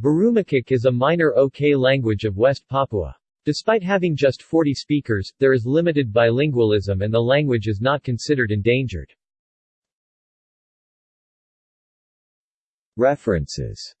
Burumakok is a minor OK language of West Papua. Despite having just 40 speakers, there is limited bilingualism and the language is not considered endangered. References